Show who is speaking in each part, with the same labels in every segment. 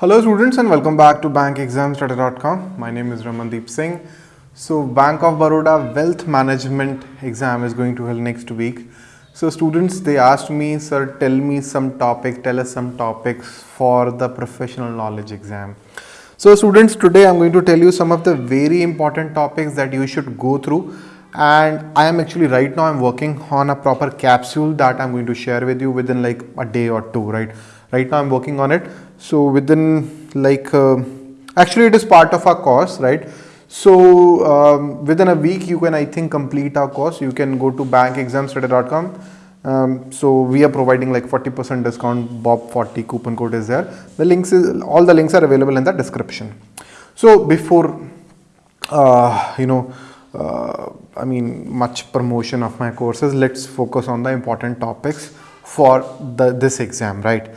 Speaker 1: Hello students and welcome back to bankexamstoday.com. My name is Ramandeep Singh. So Bank of Baroda Wealth Management exam is going to held next week. So students they asked me sir tell me some topic tell us some topics for the professional knowledge exam. So students today I'm going to tell you some of the very important topics that you should go through and I am actually right now I'm working on a proper capsule that I'm going to share with you within like a day or two right right now I'm working on it so within like uh, actually it is part of our course right? So um, within a week you can I think complete our course. You can go to bankexamstoday.com um, so we are providing like 40% discount bob 40 coupon code is there. The links is all the links are available in the description. So before uh, you know uh, I mean much promotion of my courses let's focus on the important topics for the this exam right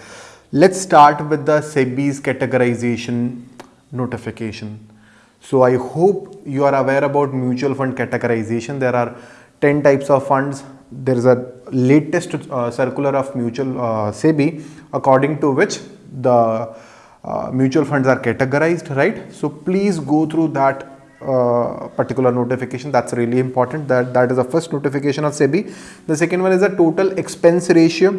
Speaker 1: let's start with the SEBI's categorization notification. So I hope you are aware about mutual fund categorization. There are 10 types of funds. There is a latest uh, circular of mutual uh, SEBI according to which the uh, mutual funds are categorized right? So please go through that uh, particular notification. That's really important. That that is the first notification of SEBI. The second one is a total expense ratio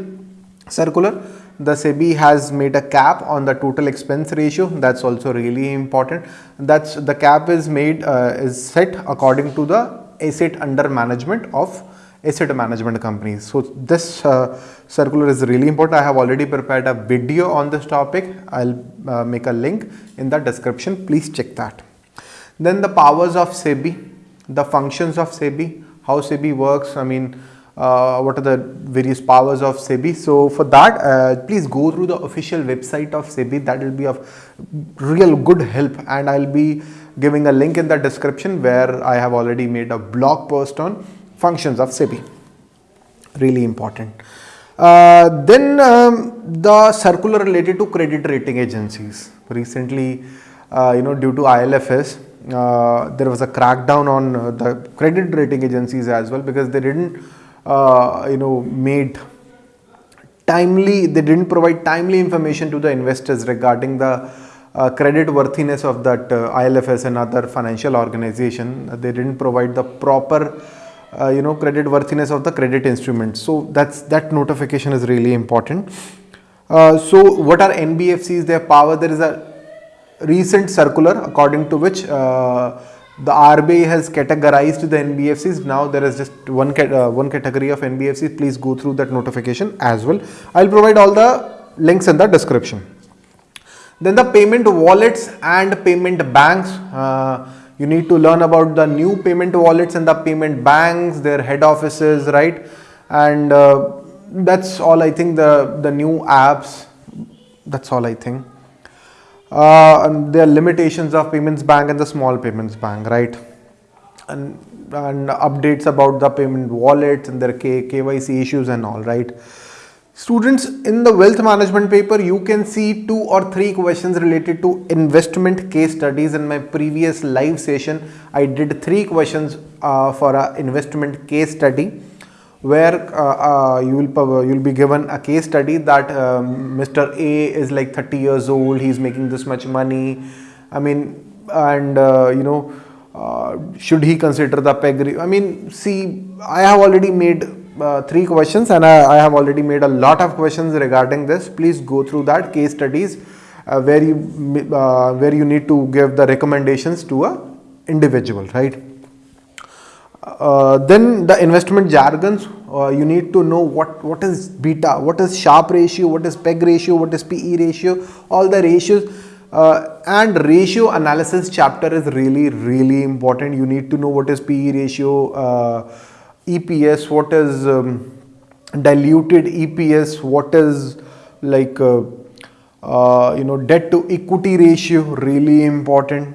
Speaker 1: circular the SEBI has made a cap on the total expense ratio. That's also really important. That's the cap is made uh, is set according to the asset under management of asset management companies. So this uh, circular is really important. I have already prepared a video on this topic. I'll uh, make a link in the description. Please check that. Then the powers of SEBI, the functions of SEBI, how SEBI works, I mean, uh, what are the various powers of SEBI. So for that, uh, please go through the official website of SEBI. That will be of real good help and I'll be giving a link in the description where I have already made a blog post on functions of SEBI. Really important. Uh, then um, the circular related to credit rating agencies. Recently, uh, you know, due to IL&FS, uh, there was a crackdown on uh, the credit rating agencies as well because they didn't uh, you know made timely they didn't provide timely information to the investors regarding the uh, credit worthiness of that uh, IL&FS and other financial organization. They didn't provide the proper uh, you know credit worthiness of the credit instruments. So that's that notification is really important. So what are NBFCs their power there is a recent circular according to which uh, the RBI has categorized the NBFCs. Now there is just one, uh, one category of NBFCs. Please go through that notification as well. I'll provide all the links in the description. Then the payment wallets and payment banks. Uh, you need to learn about the new payment wallets and the payment banks, their head offices, right? And uh, that's all I think the, the new apps. That's all I think uh, there are limitations of payments bank and the small payments bank right? And and updates about the payment wallets and their K, KYC issues and all right? Students in the wealth management paper you can see two or three questions related to investment case studies. In my previous live session I did three questions uh, for a investment case study where uh, uh, you will you will be given a case study that um, Mr. A is like 30 years old, he's making this much money. I mean, and uh, you know, uh, should he consider the peg? I mean, see, I have already made uh, three questions and I, I, have already made a lot of questions regarding this. Please go through that case studies uh, where you where you need to give the recommendations to a individual, right? Uh, then the investment jargons uh, you need to know what what is beta what is Sharpe ratio what is peg ratio what is pe ratio all the ratios uh, and ratio analysis chapter is really really important. You need to know what is pe ratio uh, eps what is um, diluted eps what is like uh, you know debt to equity ratio really important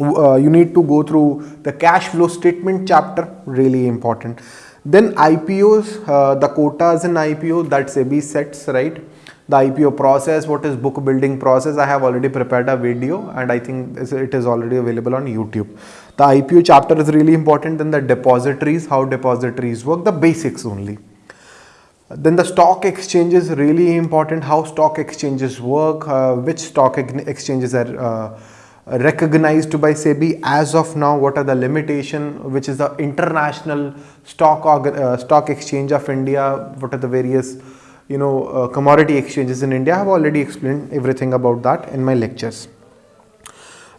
Speaker 1: uh, you need to go through the cash flow statement chapter really important. Then IPOs uh, the quotas in IPO that SEBI sets right? The IPO process what is book building process I have already prepared a video and I think it is already available on YouTube. The IPO chapter is really important then the depositories how depositories work the basics only. Then the stock exchange is really important, how stock exchanges work, uh, which stock exchanges are uh, recognized by SEBI as of now, what are the limitation, which is the international stock, uh, stock exchange of India, what are the various you know uh, commodity exchanges in India. I have already explained everything about that in my lectures.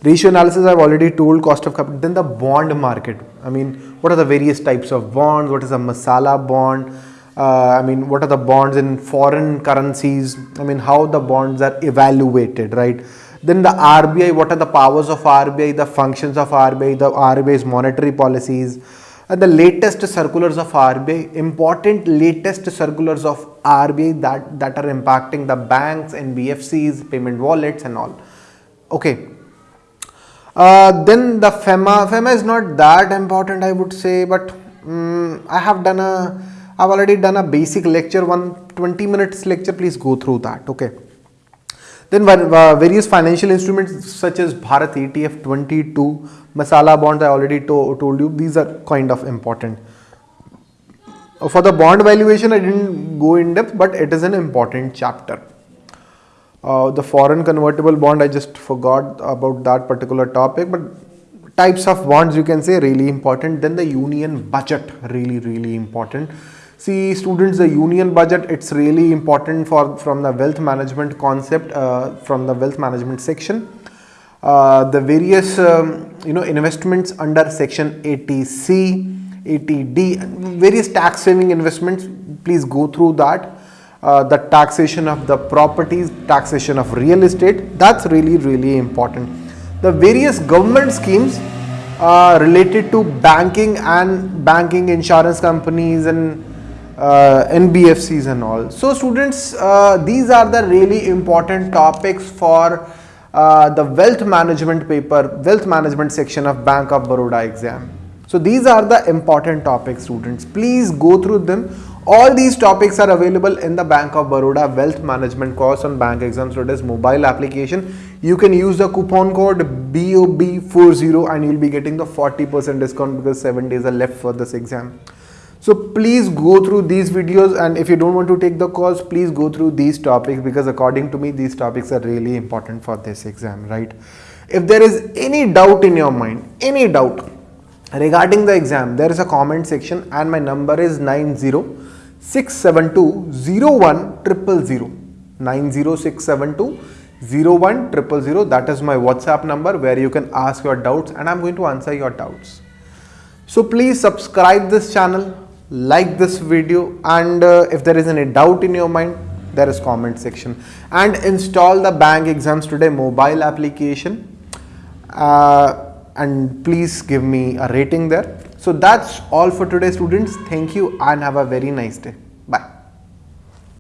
Speaker 1: Ratio analysis I've already told cost of capital. Then the bond market. I mean, what are the various types of bonds? What is a masala bond? Uh, I mean, what are the bonds in foreign currencies? I mean, how the bonds are evaluated, right? Then the RBI, what are the powers of RBI, the functions of RBI, the RBI's monetary policies, and the latest circulars of RBI, important latest circulars of RBI that, that are impacting the banks, NBFCs, payment wallets and all. Okay, uh, then the FEMA, FEMA is not that important I would say but um, I have done a, I've already done a basic lecture, one 20 minutes lecture, please go through that, okay. Then uh, various financial instruments such as Bharat ETF 22, Masala bonds I already to told you, these are kind of important. For the bond valuation I didn't go in depth but it is an important chapter. Uh, the foreign convertible bond, I just forgot about that particular topic, but types of bonds you can say really important. Then the union budget, really, really important. See students, the union budget, it's really important for from the wealth management concept, uh, from the wealth management section. Uh, the various um, you know investments under section 80C, 80D, various tax saving investments, please go through that uh, the taxation of the properties, taxation of real estate, that's really, really important. The various government schemes uh, related to banking and banking insurance companies and uh, NBFCs and all. So students, uh, these are the really important topics for uh, the wealth management paper, wealth management section of Bank of Baroda exam. So these are the important topics students. Please go through them all these topics are available in the Bank of Baroda Wealth Management course on Bank Exams Today's mobile application. You can use the coupon code BOB40 and you'll be getting the 40% discount because 7 days are left for this exam. So please go through these videos and if you don't want to take the course, please go through these topics because according to me, these topics are really important for this exam, right? If there is any doubt in your mind, any doubt regarding the exam, there is a comment section and my number is 90 672 0 that is my whatsapp number where you can ask your doubts and i'm going to answer your doubts. So please subscribe this channel like this video and uh, if there is any doubt in your mind there is comment section and install the bank exams today mobile application uh, and please give me a rating there so that's all for today students. Thank you and have a very nice day. Bye.